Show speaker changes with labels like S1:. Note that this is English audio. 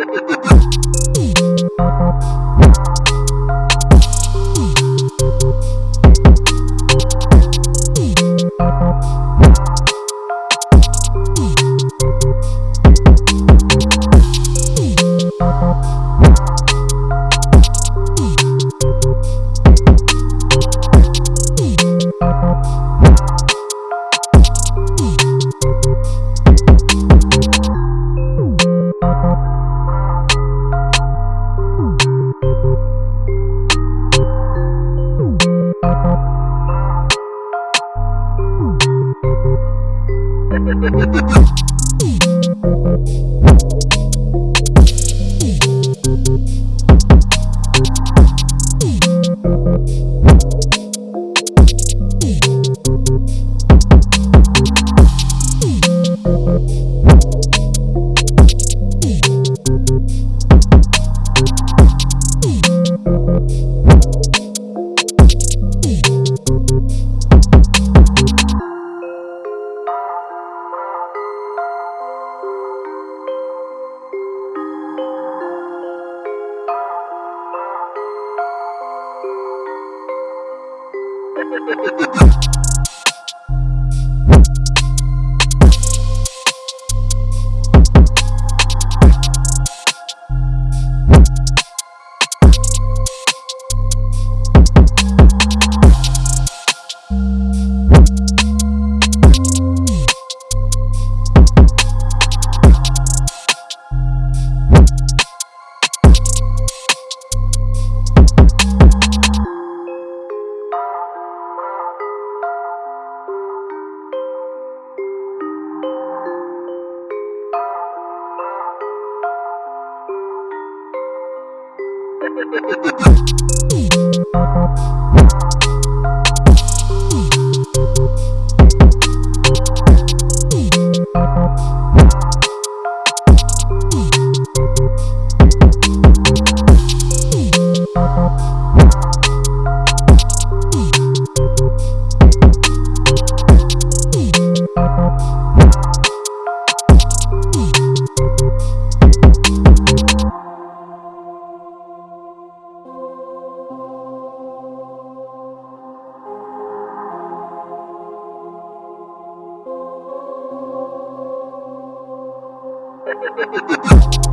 S1: Thank Thank you. Ha ha ha ha! Thank Thank you.